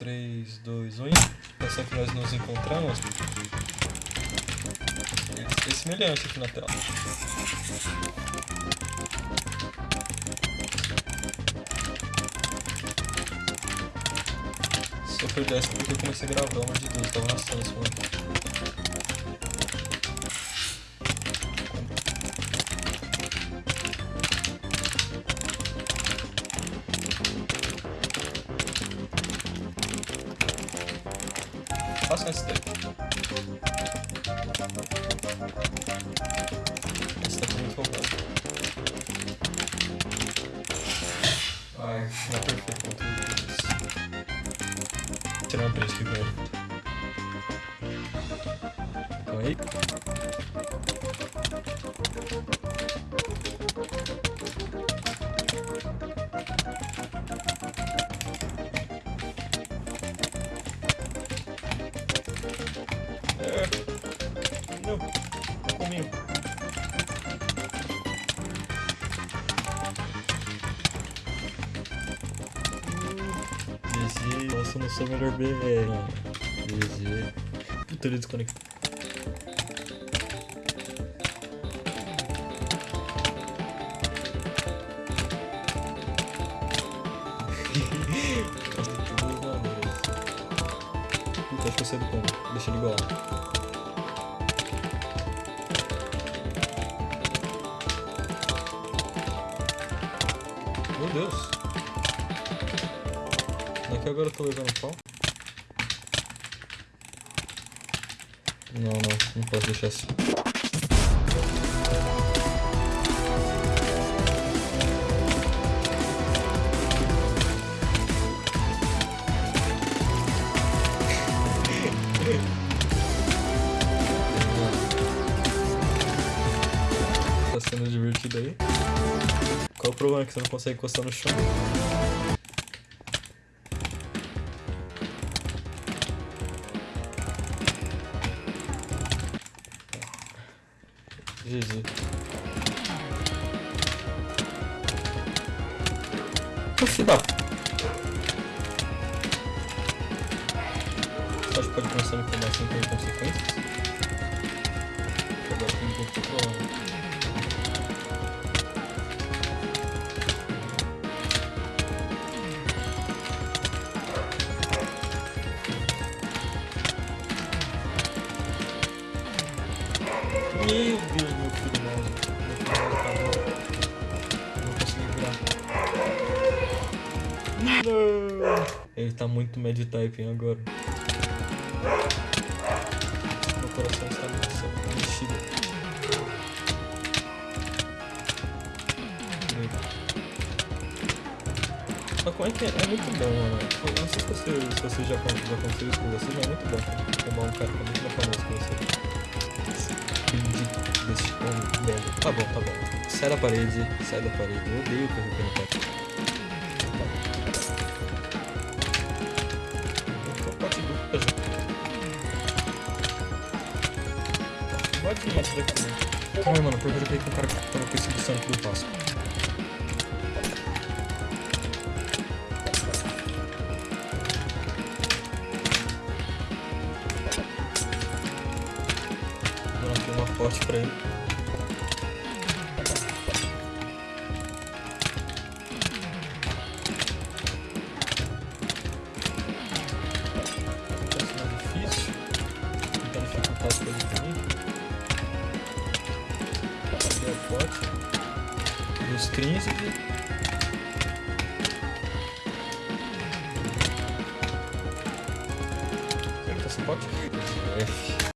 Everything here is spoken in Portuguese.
3, 2, 1. Essa que nós nos encontramos. É semelhante aqui na tela. Se eu perdesse porque eu comecei a gravar, amor de Deus, tava arrastando esse Faça esse daqui. Esse daqui é muito folgado. Ai, é perfeito quanto isso. Tirar uma presa aqui, velho. Calma aí. Comigo. GG, nossa, não sou o melhor BR. GG. Puta, ele desconectou. Acho que eu sei do como. Deixa ele igual. Deus. Não é agora eu tô levando pau? Não, não, não posso deixar assim. Problema que você não consegue encostar no chão? GG. Oxi, dá. Você acha que pode começar a informação sem ter consequências? Meu Deus, meu filho. Meu filho acabou. Não consegui. Não! Ele tá muito typing agora. Meu coração está muito mexido. Mas como é que é? É muito bom, mano. Eu não sei se você, se você já, já aconteceu isso com você, mas é muito bom tomar um cara que é muito famoso que você desse. Tá bom, tá bom. Sai da parede, sai da parede. Eu odeio correr. Pode ir daqui. Mano, porque eu peguei com um cara que tava perseguição aqui do aqui uma forte pra ele. Parece mais difícil. Tentando dificultar as coisas pra mim. Cadê a forte? Dos 15. Será que tá? F.